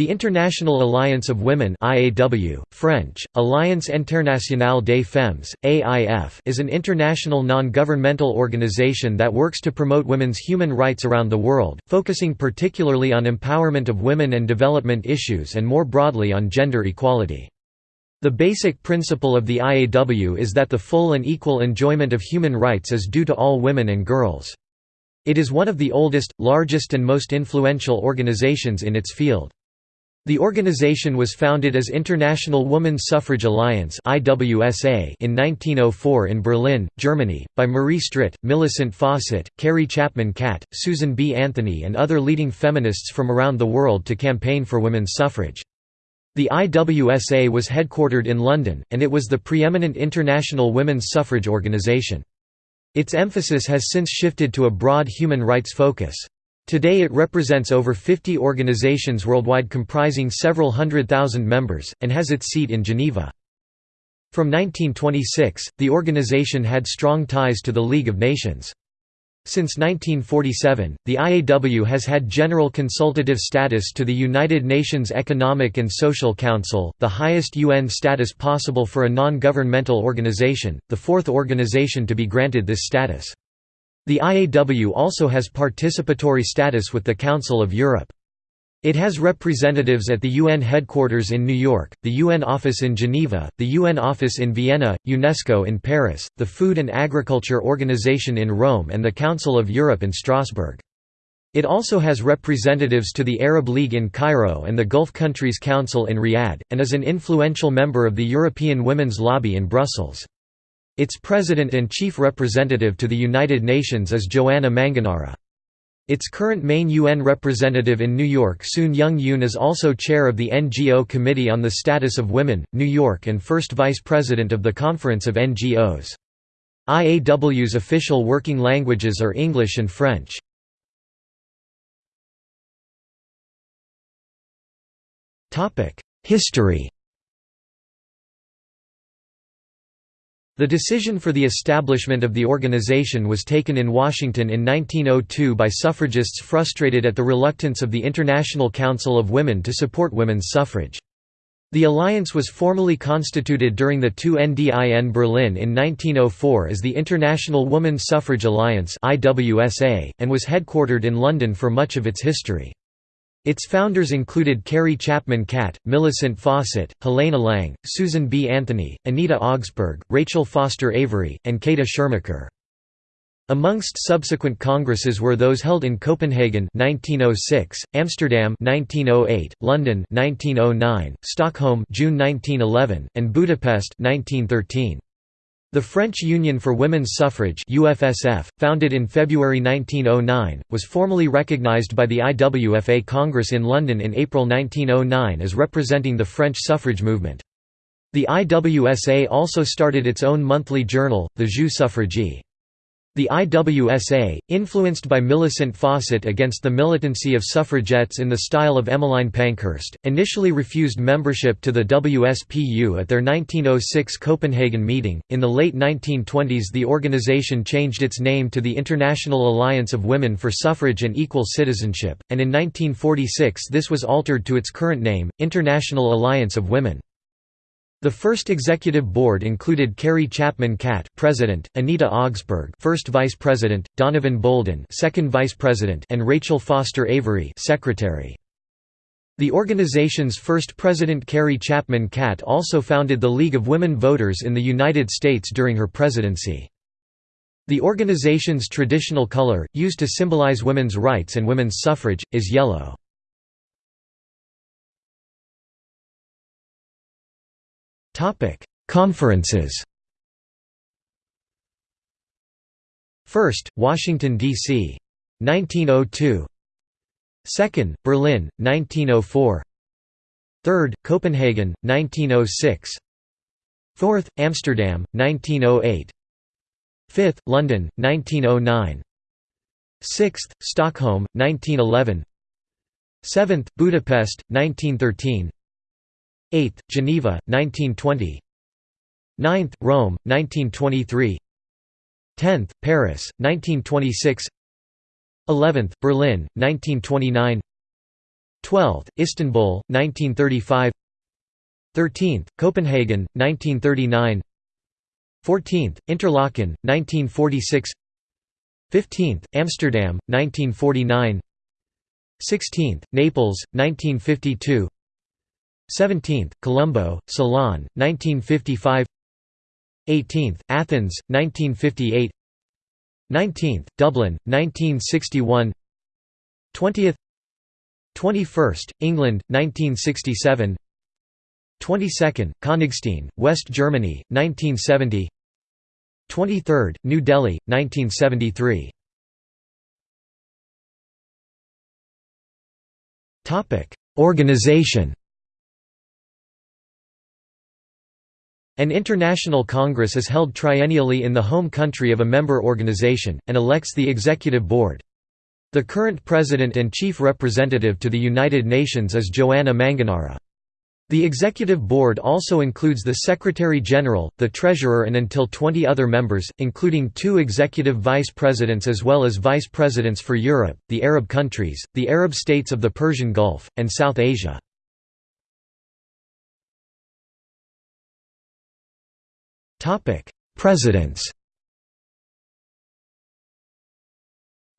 The International Alliance of Women IAW, French, Alliance Internationale des Femmes, AIF is an international non-governmental organization that works to promote women's human rights around the world, focusing particularly on empowerment of women and development issues and more broadly on gender equality. The basic principle of the IAW is that the full and equal enjoyment of human rights is due to all women and girls. It is one of the oldest, largest and most influential organizations in its field. The organization was founded as International Women's Suffrage Alliance in 1904 in Berlin, Germany, by Marie Stritt, Millicent Fawcett, Carrie Chapman Catt, Susan B. Anthony and other leading feminists from around the world to campaign for women's suffrage. The IWSA was headquartered in London, and it was the preeminent international women's suffrage organization. Its emphasis has since shifted to a broad human rights focus. Today it represents over 50 organizations worldwide comprising several hundred thousand members, and has its seat in Geneva. From 1926, the organization had strong ties to the League of Nations. Since 1947, the IAW has had general consultative status to the United Nations Economic and Social Council, the highest UN status possible for a non-governmental organization, the fourth organization to be granted this status. The IAW also has participatory status with the Council of Europe. It has representatives at the UN headquarters in New York, the UN office in Geneva, the UN office in Vienna, UNESCO in Paris, the Food and Agriculture Organization in Rome and the Council of Europe in Strasbourg. It also has representatives to the Arab League in Cairo and the Gulf Countries Council in Riyadh, and is an influential member of the European Women's Lobby in Brussels. Its president and chief representative to the United Nations is Joanna Manganara. Its current main UN representative in New York Soon Young Yoon is also chair of the NGO Committee on the Status of Women, New York and first vice president of the Conference of NGOs. IAW's official working languages are English and French. History The decision for the establishment of the organization was taken in Washington in 1902 by suffragists frustrated at the reluctance of the International Council of Women to support women's suffrage. The alliance was formally constituted during the 2NDIN Berlin in 1904 as the International Women's Suffrage Alliance and was headquartered in London for much of its history. Its founders included Carrie Chapman Catt, Millicent Fawcett, Helene Lange, Susan B. Anthony, Anita Augspurg, Rachel Foster Avery, and Käthe Schirmacher. Amongst subsequent congresses were those held in Copenhagen 1906, Amsterdam 1908, London 1909, Stockholm June 1911, and Budapest 1913. The French Union for Women's Suffrage UFSF, founded in February 1909, was formally recognized by the IWSA Congress in London in April 1909 as representing the French suffrage movement. The IWSA also started its own monthly journal, the Jus Suffragii. The IWSA, influenced by Millicent Fawcett against the militancy of suffragettes in the style of Emmeline Pankhurst, initially refused membership to the WSPU at their 1906 Copenhagen meeting. In the late 1920s, the organization changed its name to the International Alliance of Women for Suffrage and Equal Citizenship, and in 1946 this was altered to its current name, International Alliance of Women. The first executive board included Carrie Chapman Catt, President, Anita Augspurg, First Vice President, Donovan Bolden, Second Vice President, and Rachel Foster Avery, Secretary. The organization's first president Carrie Chapman Catt also founded the League of Women Voters in the United States during her presidency. The organization's traditional color, used to symbolize women's rights and women's suffrage, is yellow. Conferences. First, Washington, D.C. 1902. Second, Berlin, 1904 Third, Copenhagen, 1906 Fourth, Amsterdam, 1908 Fifth, London, 1909 Sixth, Stockholm, 1911 Seventh, Budapest, 1913 8th, Geneva, 1920 9th, Rome, 1923 10th, Paris, 1926 11th, Berlin, 1929 12th, Istanbul, 1935 13th, Copenhagen, 1939 14th, Interlaken, 1946 15th, Amsterdam, 1949 16th, Naples, 1952 17th, Colombo, Ceylon, 1955 18th, Athens, 1958 19th, Dublin, 1961 20th 21st, England, 1967 22nd, Königstein, West Germany, 1970 23rd, New Delhi, 1973 Organization An international congress is held triennially in the home country of a member organization, and elects the executive board. The current president and chief representative to the United Nations is Joanna Manganara. The executive board also includes the Secretary-General, the Treasurer and until 20 other members, including two executive vice presidents as well as vice presidents for Europe, the Arab countries, the Arab states of the Persian Gulf, and South Asia. Topic: Presidents.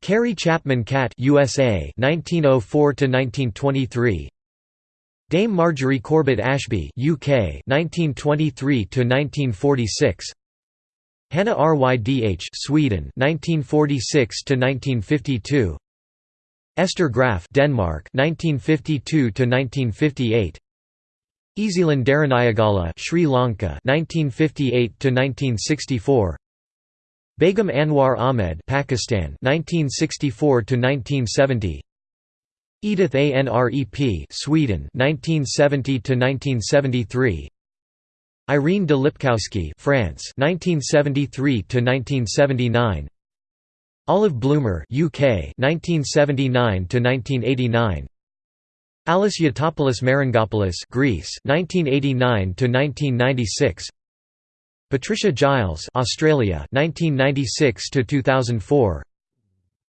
Carrie Chapman Catt USA 1904 to 1923 Dame Marjorie Corbett Ashby UK 1923 to 1946 Hannah Rydh Sweden 1946 to 1952 Esther Graf Denmark 1952 to 1958 Ezlynn Deraniyagala Sri Lanka 1958 to 1964 Begum Anwar Ahmed Pakistan 1964 to 1970 Edith Anrep Sweden 1970 to 1973 Irene de Lipkowski France 1973 to 1979 Olive Bloomer UK 1979 to 1989 Alice Yotopoulos Marangopoulos Greece 1989 to 1996 Patricia Giles Australia 1996 to 2004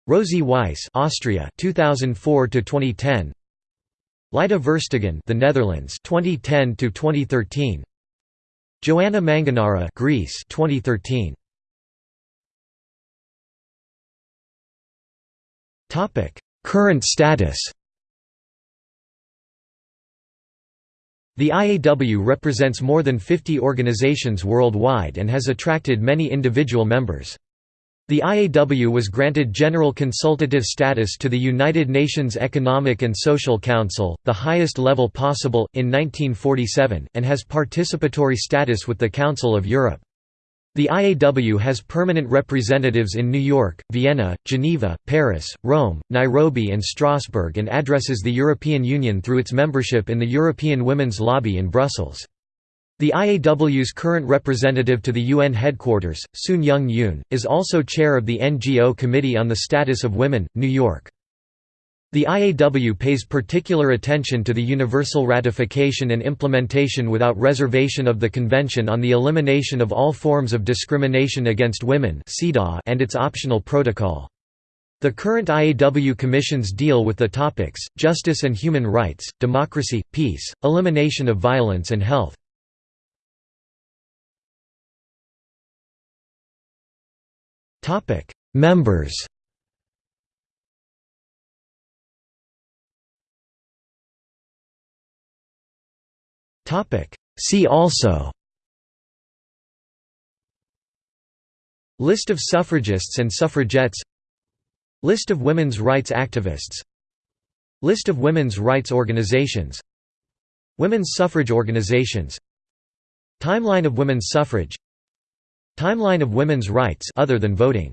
Rosy Weiss Austria 2004 to 2010 Lyda Verstegen the Netherlands 2010 to 2013 Joanna Manganara Greece 2013 Topic Current status The IAW represents more than 50 organizations worldwide and has attracted many individual members. The IAW was granted general consultative status to the United Nations Economic and Social Council, the highest level possible, in 1947, and has participatory status with the Council of Europe. The IAW has permanent representatives in New York, Vienna, Geneva, Paris, Rome, Nairobi and Strasbourg and addresses the European Union through its membership in the European Women's Lobby in Brussels. The IAW's current representative to the UN headquarters, Soon Young Yoon, is also chair of the NGO Committee on the Status of Women, New York. The IAW pays particular attention to the universal ratification and implementation without reservation of the Convention on the Elimination of All Forms of Discrimination Against Women and its optional protocol. The current IAW commissions deal with the topics, justice and human rights, democracy, peace, elimination of violence and health. Members See also. List of suffragists and suffragettes. List of women's rights activists. List of women's rights organizations. Women's suffrage organizations. Timeline of women's suffrage. Timeline of women's rights other than voting